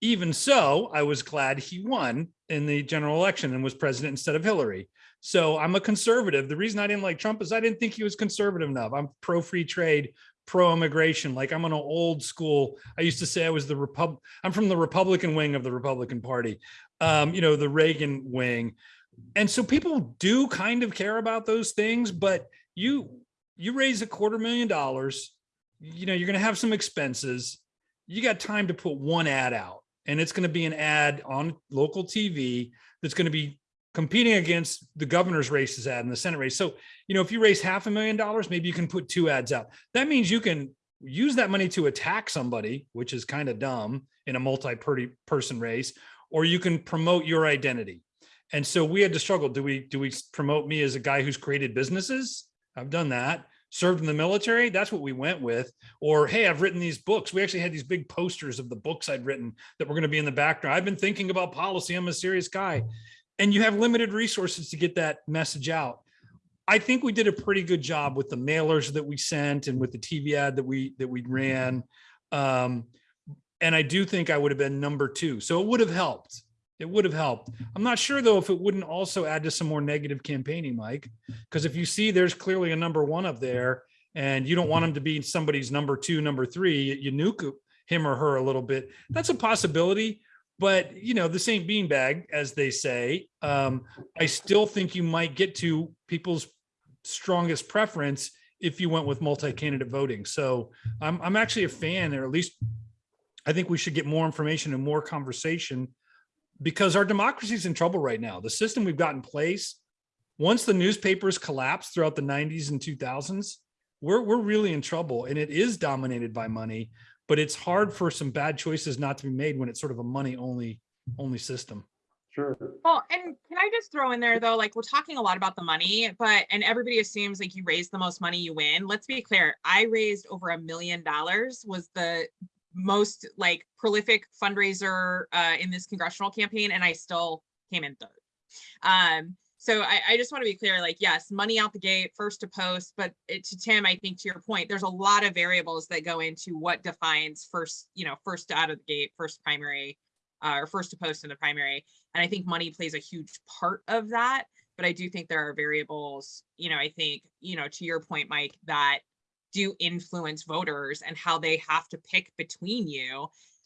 Speaker 4: Even so, I was glad he won in the general election and was president instead of Hillary. So I'm a conservative. The reason I didn't like Trump is I didn't think he was conservative enough. I'm pro free trade, pro immigration. Like I'm an old school. I used to say I was the Repub. I'm from the Republican wing of the Republican Party. Um, you know, the Reagan wing. And so people do kind of care about those things, but you you raise a quarter million dollars, you know, you're going to have some expenses. You got time to put one ad out and it's going to be an ad on local TV that's going to be competing against the governor's races ad and the Senate race. So, you know, if you raise half a million dollars, maybe you can put two ads out. That means you can use that money to attack somebody, which is kind of dumb in a multi-person race, or you can promote your identity. And so we had to struggle. Do we do we promote me as a guy who's created businesses? I've done that. Served in the military. That's what we went with. Or hey, I've written these books. We actually had these big posters of the books I'd written that were going to be in the background. I've been thinking about policy. I'm a serious guy and you have limited resources to get that message out. I think we did a pretty good job with the mailers that we sent and with the TV ad that we that we ran. Um, and I do think I would have been number two. So it would have helped. It would have helped. I'm not sure though if it wouldn't also add to some more negative campaigning, Mike, because if you see there's clearly a number one up there and you don't want him to be somebody's number two, number three, you nuke him or her a little bit. That's a possibility but you know this ain't beanbag as they say um i still think you might get to people's strongest preference if you went with multi-candidate voting so i'm i'm actually a fan or at least i think we should get more information and more conversation because our democracy is in trouble right now the system we've got in place once the newspapers collapsed throughout the 90s and 2000s we're we're really in trouble and it is dominated by money but it's hard for some bad choices not to be made when it's sort of a money only only system.
Speaker 1: Sure.
Speaker 3: Well, and can I just throw in there though, like we're talking a lot about the money, but and everybody assumes like you raise the most money, you win. Let's be clear. I raised over a million dollars was the most like prolific fundraiser uh, in this congressional campaign, and I still came in third. Um, so I, I just want to be clear, like, yes, money out the gate, first to post, but it, to Tim, I think to your point, there's a lot of variables that go into what defines first, you know, first out of the gate, first primary, uh, or first to post in the primary. And I think money plays a huge part of that. But I do think there are variables, you know, I think, you know, to your point, Mike, that do influence voters and how they have to pick between you.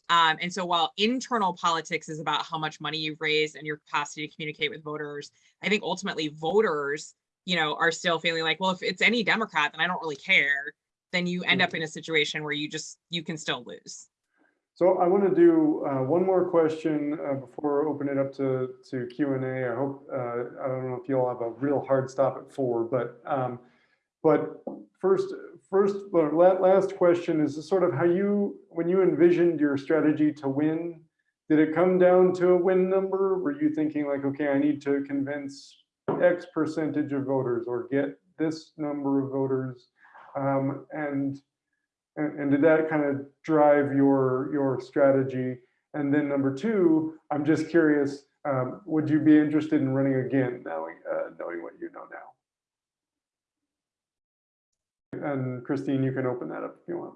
Speaker 3: Um, and so while internal politics is about how much money you've raised and your capacity to communicate with voters, I think ultimately voters, you know, are still feeling like, well, if it's any Democrat, then I don't really care. Then you end up in a situation where you just, you can still lose.
Speaker 1: So I want to do uh, one more question uh, before I open it up to, to Q and A. I hope, uh, I don't know if you'll have a real hard stop at four, but, um, but first, first, la- last question is sort of how you, when you envisioned your strategy to win, did it come down to a win number? Were you thinking like, okay, I need to convince X percentage of voters or get this number of voters? Um, and and, and did that kind of drive your your strategy? And then number two, I'm just curious, um, would you be interested in running again, knowing uh, knowing what you know now? And Christine, you can open that up if you want.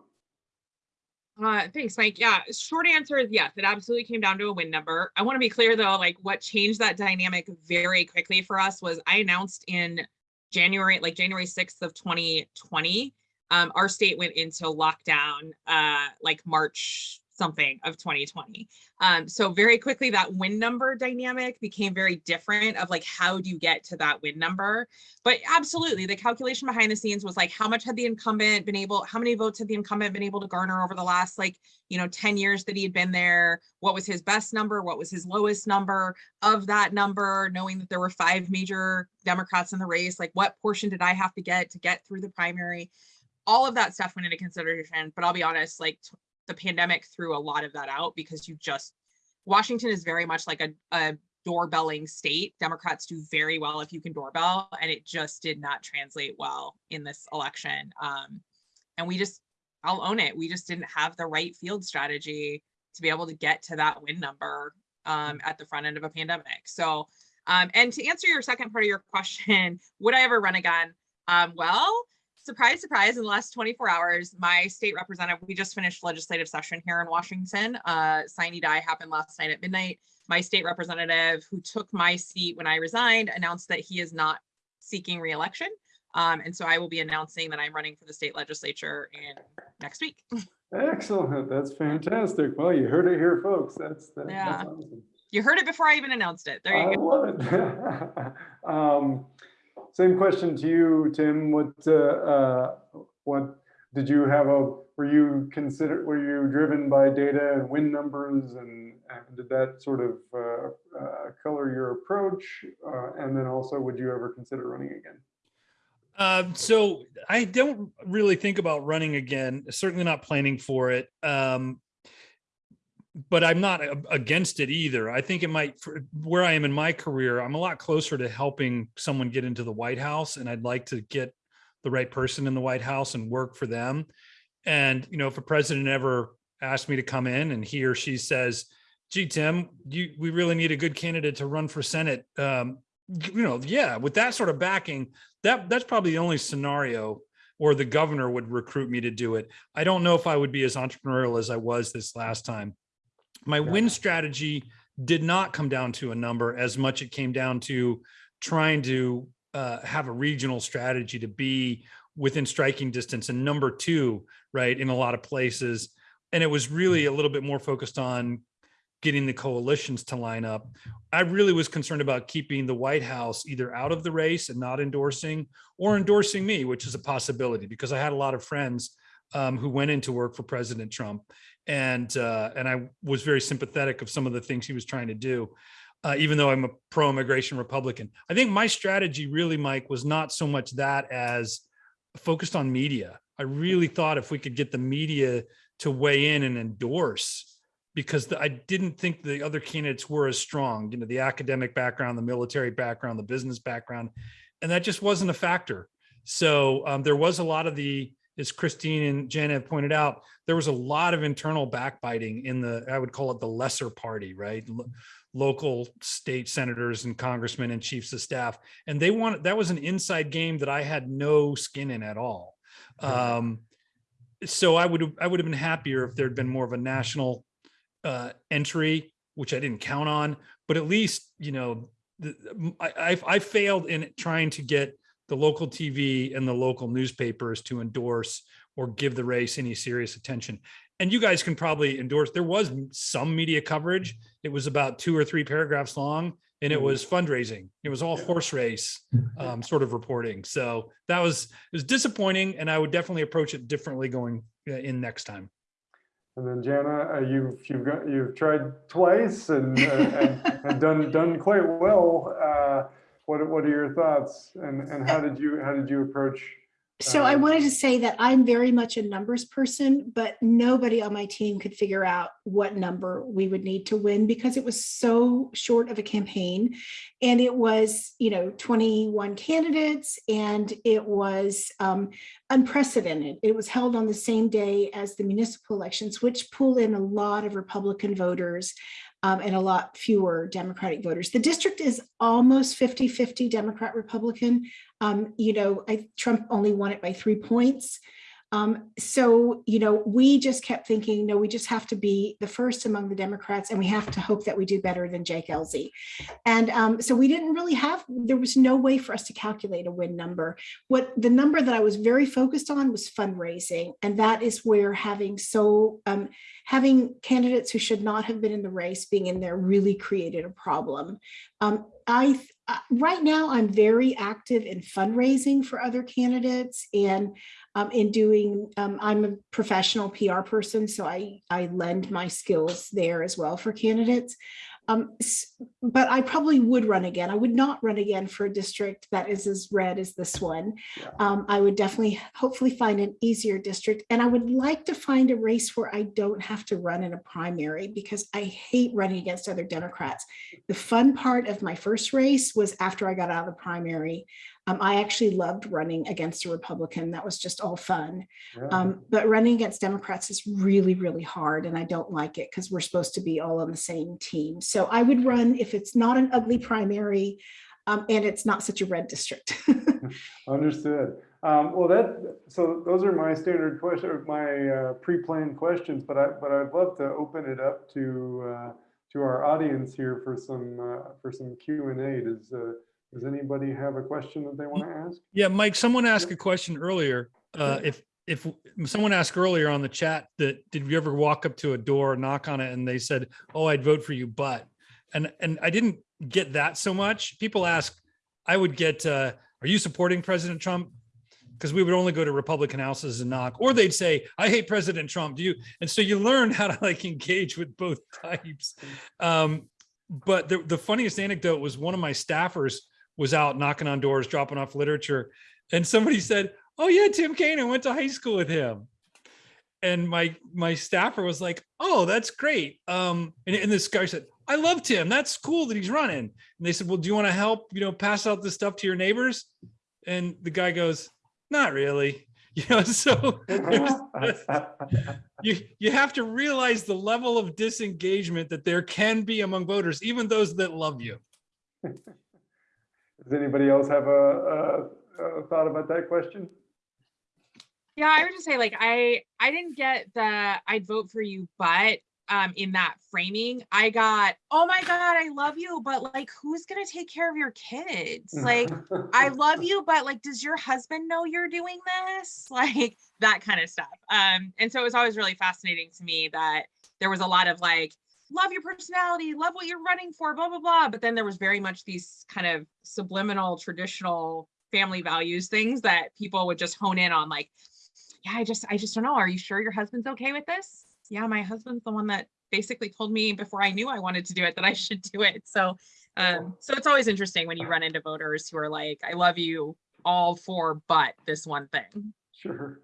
Speaker 3: Uh, thanks, Mike. Yeah, short answer is yes, it absolutely came down to a win number. I want to be clear though, like what changed that dynamic very quickly for us was I announced in January, like January 6th of 2020, um, our state went into lockdown uh, like March something of 2020. Um, so very quickly that win number dynamic became very different of like, how do you get to that win number? But absolutely, the calculation behind the scenes was like, how much had the incumbent been able, how many votes had the incumbent been able to garner over the last like, you know, 10 years that he had been there? What was his best number? What was his lowest number of that number? Knowing that there were five major Democrats in the race, like what portion did I have to get to get through the primary? All of that stuff went into consideration, but I'll be honest, like the pandemic threw a lot of that out because you just, Washington is very much like a, a doorbelling state. Democrats do very well if you can doorbell, and it just did not translate well in this election. Um, and we just, I'll own it. We just didn't have the right field strategy to be able to get to that win number um, at the front end of a pandemic. So, um, and to answer your second part of your question, would I ever run again? Um, well, surprise, surprise, in the last 24 hours, my state representative, we just finished legislative session here in Washington. Uh, Sine die happened last night at midnight. My state representative who took my seat when I resigned announced that he is not seeking reelection. Um, and so I will be announcing that I'm running for the state legislature in next week.
Speaker 1: Excellent. That's fantastic. Well, you heard it here, folks. That's, that-
Speaker 3: Yeah.
Speaker 1: that's awesome.
Speaker 3: You heard it before I even announced it. There you
Speaker 1: I
Speaker 3: go.
Speaker 1: love it. Um, Same question to you, Tim. What, uh, uh, what, did you have a, were you consider, were you driven by data and win numbers and and did that sort of uh, uh, color your approach? Uh, And then also, would you ever consider running again?
Speaker 4: Uh, so I don't really think about running again, certainly not planning for it. Um, but I'm not against it either. I think it might, where I am in my career, I'm a lot closer to helping someone get into the White House and I'd like to get the right person in the White House and work for them. And, you know, if a president ever asked me to come in and he or she says, gee, Tim, you, we really need a good candidate to run for Senate. Um, you know, yeah, with that sort of backing, that that's probably the only scenario or the governor would recruit me to do it. I don't know if I would be as entrepreneurial as I was this last time. My win strategy did not come down to a number as much it came down to trying to uh, have a regional strategy to be within striking distance and number two, right, in a lot of places. And it was really a little bit more focused on getting the coalitions to line up. I really was concerned about keeping the White House either out of the race and not endorsing or endorsing me, which is a possibility because I had a lot of friends um, who went into work for President Trump. And uh, and I was very sympathetic of some of the things he was trying to do, uh, even though I'm a pro-immigration Republican. I think my strategy really, Mike, was not so much that as focused on media. I really thought if we could get the media to weigh in and endorse because the, I didn't think the other candidates were as strong, you know, the academic background, the military background, the business background, and that just wasn't a factor. So um, there was a lot of the, as Christine and Jen have pointed out, there was a lot of internal backbiting in the, I would call it the lesser party, right? Lo- local state senators and congressmen and chiefs of staff. And they wanted, that was an inside game that I had no skin in at all. Um, so I would, I would have been happier if there'd been more of a national uh, entry, which I didn't count on, but at least, you know, the, I, I, I failed in trying to get the local TV and the local newspapers to endorse or give the race any serious attention. And you guys can probably endorse, there was some media coverage. It was about two or three paragraphs long and it
Speaker 1: Mhm.
Speaker 4: was fundraising. It was all horse race um, sort of reporting. So that was, it was disappointing and I would definitely approach it differently going uh, in next time.
Speaker 1: And then Jana, uh, you've, you've got, you've tried twice and, uh, and, and done, done quite well. Uh, What, what are your thoughts and, and how did you, how did you approach?
Speaker 2: So I
Speaker 1: Um,
Speaker 2: wanted to say that I'm very much a numbers person, but nobody on my team could figure out what number we would need to win because it was so short of a campaign. And it was, you know, 21 candidates and it was um, unprecedented. It was held on the same day as the municipal elections, which pull in a lot of Republican voters um, and a lot fewer Democratic voters. The district is almost 50-50 Democrat Republican. Um, you know, I, Trump only won it by three points. Um, so, you know, we just kept thinking, no, we just have to be the first among the Democrats and we have to hope that we do better than Jake Ellzey. And um, so we didn't really have, there was no way for us to calculate a win number. What the number that I was very focused on was fundraising. And that is where having so, um, having candidates who should not have been in the race being in there really created a problem. Um, I, uh, right now, I'm very active in fundraising for other candidates and um, in doing, um, I'm a professional PR person, so I, I lend my skills there as well for candidates. Um, but I probably would run again. I would not run again for a district that is as red as this one. Um, I would definitely, hopefully find an easier district. And I would like to find a race where I don't have to run in a primary because I hate running against other Democrats. The fun part of my first race was after I got out of the primary. Um, I actually loved running against a Republican. That was just all fun.
Speaker 1: Yeah.
Speaker 2: Um, but running against Democrats is really, really hard and I don't like it because we're supposed to be all on the same team. So I would run if it's not an ugly primary um, and it's not such a red district.
Speaker 1: Understood. Um, well, that, so those are my standard question, or my, uh, pre-planned questions, but I, but I'd love to open it up to, uh, to our audience here for some, uh, for some Q and A. Does, uh, does anybody have a question that they want to ask?
Speaker 4: Yeah, Mike, someone asked a question earlier. Uh, if, if someone asked earlier on the chat that, did you ever walk up to a door, knock on it and they said, oh, I'd vote for you, but, and, and I didn't get that so much. People ask, I would get, uh, are you supporting President Trump? Because we would only go to Republican houses and knock, or they'd say, I hate President Trump. Do you? And so you learn how to like engage with both types. Um, but the, the funniest anecdote was one of my staffers was out knocking on doors, dropping off literature. And somebody said, oh yeah, Tim Kane, I went to high school with him. And my, my staffer was like, oh, that's great. Um, and, and this guy said, I love Tim. That's cool that he's running. And they said, well, do you want to help, you know, pass out this stuff to your neighbors? And the guy goes, not really. You know, so you, you have to realize the level of disengagement that there can be among voters, even those that love you.
Speaker 1: Does anybody else have a, a, a thought about that question?
Speaker 3: Yeah, I would just say like I I didn't get the I'd vote for you, but um in that framing, I got, oh my God, I love you, but like who's gonna take care of your kids? Like I love you, but like, does your husband know you're doing this? Like that kind of stuff. Um, and so it was always really fascinating to me that there was a lot of like, love your personality, love what you're running for, blah, blah, blah. But then there was very much these kind of subliminal, traditional family values things that people would just hone in on like, yeah, I just, I just don't know. Are you sure your husband's okay with this? Yeah, my husband's the one that basically told me before I knew I wanted to do it that I should do it. So um, so it's always interesting when you run into voters who are like, I love you all for but this one thing.
Speaker 1: Sure.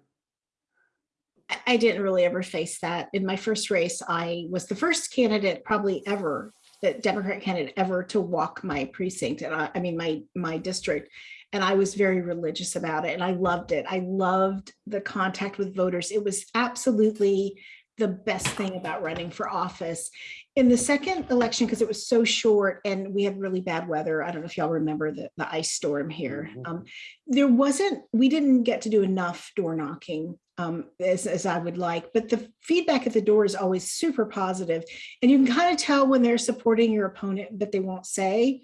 Speaker 2: I- didn't really ever face that. In my first race, I was the first candidate probably ever, the Democrat candidate ever to walk my precinct and I, I mean, my, my district. And I was very religious about it and I loved it. I loved the contact with voters. It was absolutely the best thing about running for office. In the second election, because it was so short and we had really bad weather, I don't know if y'all remember the, the ice storm here.
Speaker 1: Mhm.
Speaker 2: Um, there wasn't, we didn't get to do enough door knocking um, as, as I would like, but the feedback at the door is always super positive, And you can kind of tell when they're supporting your opponent, but they won't say.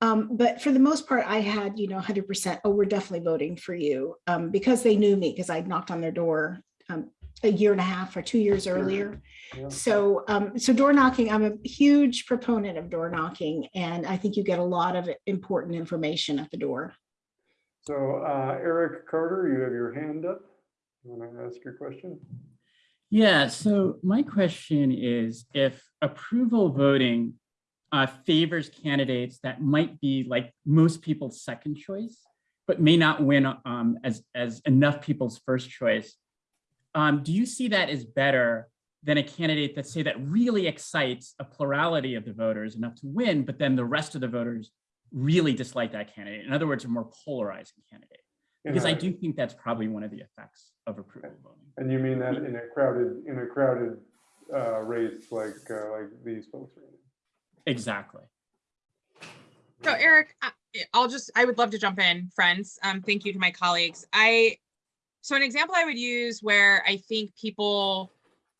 Speaker 2: Um, but for the most part, I had, you know, 100%, oh, we're definitely voting for you um, because they knew me because I knocked on their door um, a year and a half or two years earlier.
Speaker 1: Yeah.
Speaker 2: So, um, so door knocking, I'm a huge proponent of door knocking, and I think you get a lot of important information at the door.
Speaker 1: So uh, Eric Carter, you have your hand up. You Want to ask your question?
Speaker 5: Yeah, so my question is if approval voting uh, favors candidates that might be like most people's second choice, but may not win um, as, as enough people's first choice, um, do you see that as better than a candidate that say that really excites a plurality of the voters enough to win, but then the rest of the voters really dislike that candidate? In other words, a more polarizing candidate.
Speaker 1: In
Speaker 5: Because I do think that's probably one of the effects of approval voting.
Speaker 1: And you mean that in a crowded, in a crowded uh, race like, uh, like these folks are in?
Speaker 5: Exactly.
Speaker 3: So Eric, I- I'll just, I would love to jump in, friends. Um, thank you to my colleagues. I, so an example I would use where I think people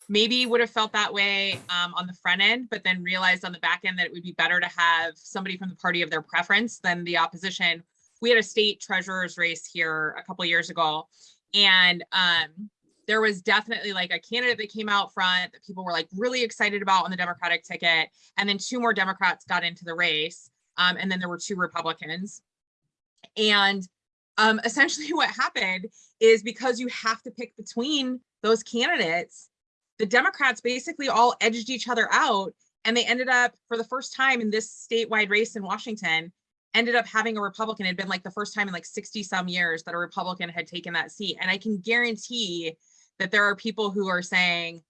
Speaker 3: maybe would have felt that way um, on the front end, but then realized on the back end that it would be better to have somebody from the party of their preference than the opposition. We had a state treasurer's race here a couple years ago, and um, there was definitely like a candidate that came out front that people were like really excited about on the Democratic ticket, and then two more Democrats got into the race, um, and then there were two Republicans, and um, essentially what happened is because you have to pick between those candidates the Democrats basically all edged each other out and they ended up for the first time in this statewide race in Washington ended up having a Republican. It had been like the first time in like 60 some years that a Republican had taken that seat. And I can guarantee that there are people who are saying,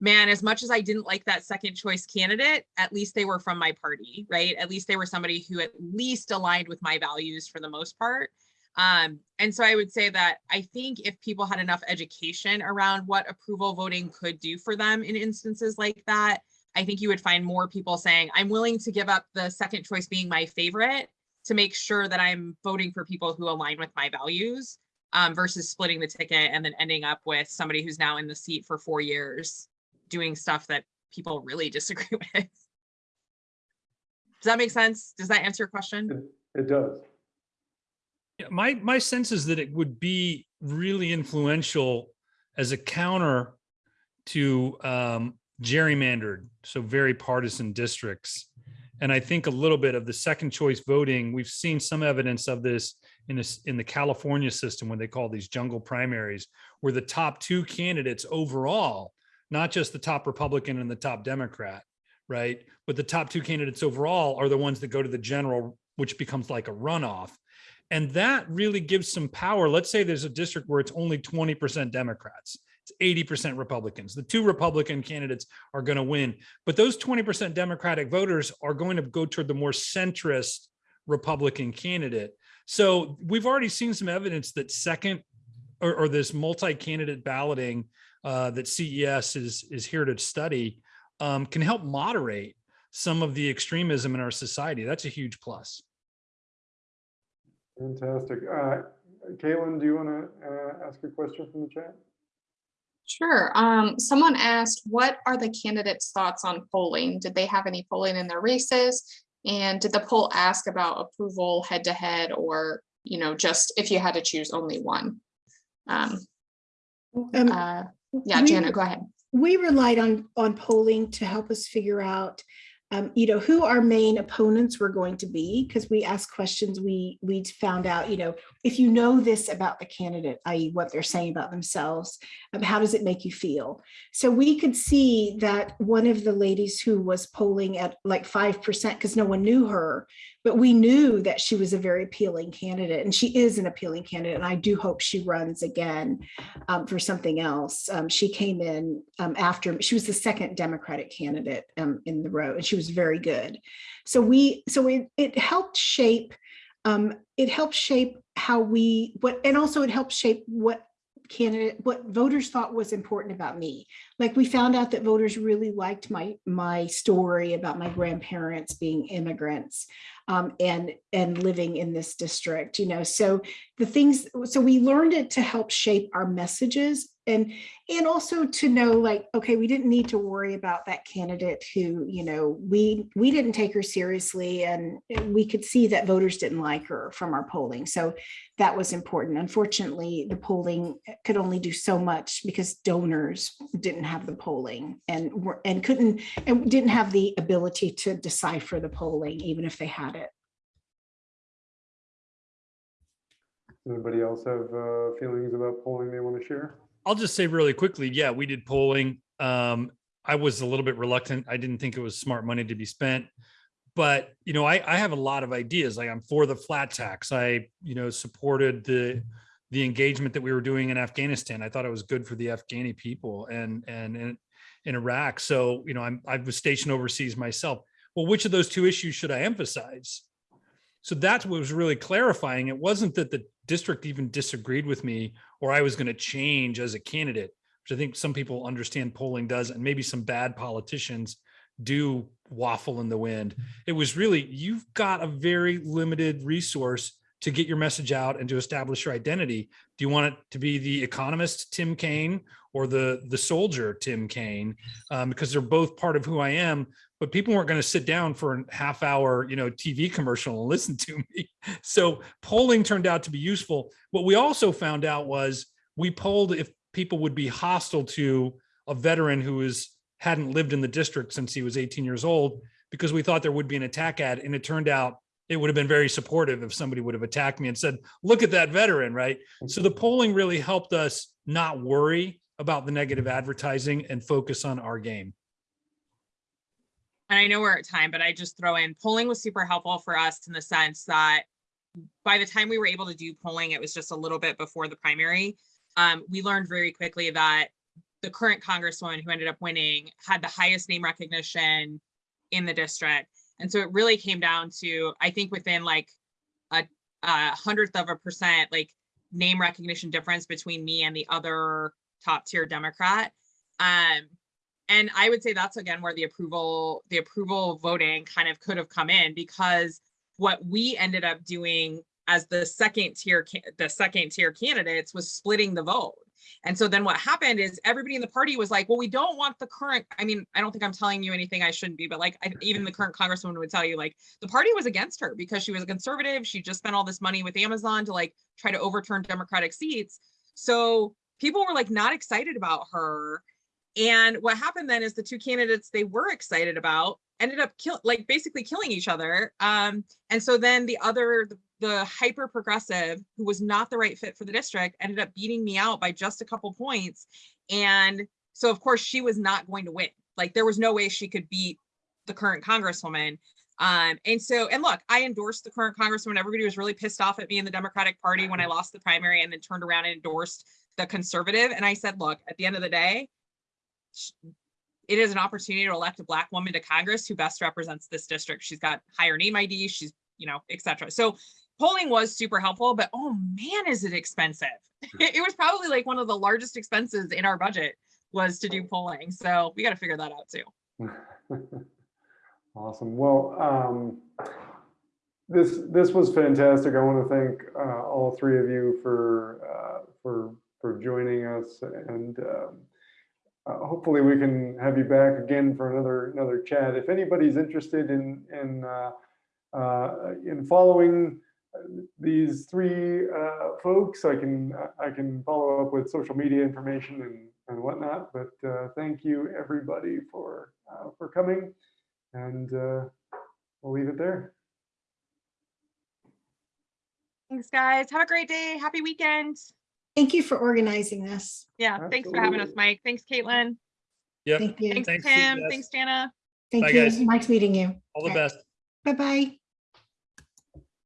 Speaker 3: man, as much as I didn't like that second choice candidate, at least they were from my party, right? At least they were somebody who at least aligned with my values for the most part. Um, and so I would say that I think if people had enough education around what approval voting could do for them in instances like that, I think you would find more people saying, I'm willing to give up the second choice being my favorite to make sure that I'm voting for people who align with my values um, versus splitting the ticket and then ending up with somebody who's now in the seat for four years doing stuff that people really disagree with. Does that make sense? Does that answer your question?
Speaker 1: It does.
Speaker 4: Yeah, my my sense is that it would be really influential as a counter to um, gerrymandered, so very partisan districts. And I think a little bit of the second choice voting, we've seen some evidence of this in this in the California system when they call these jungle primaries, where the top two candidates overall, not just the top Republican and the top Democrat, right? But the top two candidates overall are the ones that go to the general, which becomes like a runoff. And that really gives some power. Let's say there's a district where it's only 20% Democrats, it's 80% Republicans. The two Republican candidates are going to win. But those 20% Democratic voters are going to go toward the more centrist Republican candidate. So we've already seen some evidence that second or, or this multi-candidate balloting uh, that CES is, is here to study um, can help moderate some of the extremism in our society. That's a huge plus.
Speaker 1: Fantastic. Uh, Caitlin, do you want to uh, ask a question from the chat?
Speaker 6: Sure. Um, someone asked, what are the candidates' thoughts on polling? Did they have any polling in their races? And did the poll ask about approval head to head or, you know, just if you had to choose only one? Um,
Speaker 2: Um,
Speaker 6: uh, yeah,
Speaker 2: we-
Speaker 6: Janet, go ahead.
Speaker 2: we relied on on polling to help us figure out um, you know who our main opponents were going to be because we asked questions we we found out you know if you know this about the candidate i.e what they're saying about themselves um, how does it make you feel? So we could see that one of the ladies who was polling at like five percent because no one knew her but we knew that she was a very appealing candidate and she is an appealing candidate and i do hope she runs again um, for something else. Um, she came in um, after, she was the second Democratic candidate um, in the row and she was very good. So we, so it, it helped shape, um, it helped shape how we, what, and also it helped shape what candidate, what voters thought was important about me. Like we found out that voters really liked my, my story about my grandparents being immigrants um, and, and living in this district, you know, so the things, so we learned it to help shape our messages and and also to know like okay we didn't need to worry about that candidate who you know we we didn't take her seriously and we could see that voters didn't like her from our polling so that was important unfortunately the polling could only do so much because donors didn't have the polling and were and couldn't and didn't have the ability to decipher the polling even if they had it
Speaker 1: Anybody else have uh, feelings about polling they want to share?
Speaker 4: I'll just say really quickly, yeah, we did polling. Um, I was a little bit reluctant. I didn't think it was smart money to be spent. But, you know, I, I have a lot of ideas. Like I'm for the flat tax. I, you know, supported the the engagement that we were doing in Afghanistan. I thought it was good for the Afghani people and and in, in Iraq. So, you know, I'm I was stationed overseas myself. Well, which of those two issues should I emphasize? So that's what was really clarifying. It wasn't that the district even disagreed with me or I was going to change as a candidate, which I think some people understand polling does, and maybe some bad politicians do waffle in the wind. It was really, you've got a very limited resource to get your message out and to establish your identity. Do you want it to be the economist, Tim Kane, or the, the soldier, Tim Kane? Um, because they're both part of who I am, but people weren't going to sit down for a half hour, you know, TV commercial and listen to me. So polling turned out to be useful. What we also found out was we polled if people would be hostile to a veteran who is hadn't lived in the district since he was 18 years old because we thought there would be an attack ad and it turned out it would have been very supportive if somebody would have attacked me and said look at that veteran right so the polling really helped us not worry about the negative advertising and focus on our game
Speaker 3: and I know we're at time, but I just throw in polling was super helpful for us in the sense that by the time we were able to do polling, it was just a little bit before the primary. Um, we learned very quickly that the current congresswoman who ended up winning had the highest name recognition in the district. And so it really came down to, I think within like a, a hundredth of a percent, like name recognition difference between me and the other top tier Democrat. Um, and I would say that's again where the approval, the approval voting kind of could have come in because what we ended up doing as the second tier, the second tier candidates was splitting the vote. And so then what happened is everybody in the party was like, well, we don't want the current, I mean, I don't think I'm telling you anything I shouldn't be, but like I, even the current congresswoman would tell you like the party was against her because she was a conservative. She just spent all this money with Amazon to like try to overturn Democratic seats. So people were like not excited about her. And what happened then is the two candidates they were excited about ended up kill like basically killing each other. Um, and so then the other, the, the hyper progressive who was not the right fit for the district ended up beating me out by just a couple points. And so of course she was not going to win. Like there was no way she could beat the current congresswoman. Um, and so, and look, I endorsed the current congresswoman. Everybody was really pissed off at me in the Democratic Party when I lost the primary and then turned around and endorsed the conservative. And I said, look, at the end of the day, it is an opportunity to elect a black woman to Congress who best represents this district. She's got higher name ID, she's, you know, et cetera. So polling was super helpful, but oh man, is it expensive. It was probably like one of the largest expenses in our budget was to do polling. So we got to figure that out too.
Speaker 1: Awesome. Well, um, this, this was fantastic. I want to thank, uh, all three of you for, uh, for, for joining us and, um, uh, hopefully we can have you back again for another, another chat. If anybody's interested in, in, uh, uh, in following uh, these three, uh, folks, I can, I can follow up with social media information and, and whatnot, but, uh, thank you everybody for, for coming. And uh, we'll leave it there.
Speaker 3: Thanks, guys. Have a great day. Happy weekend.
Speaker 2: Thank you for organizing this.
Speaker 3: Yeah, thanks for having us, Mike. Thanks, Caitlin.
Speaker 4: Yeah.
Speaker 2: Thank you.
Speaker 3: Thanks,
Speaker 4: Thanks,
Speaker 3: Tim. Thanks, Jana.
Speaker 2: Thank
Speaker 4: Bye,
Speaker 2: you.
Speaker 4: guys.
Speaker 2: Nice meeting you.
Speaker 4: all the best
Speaker 2: Bye-bye.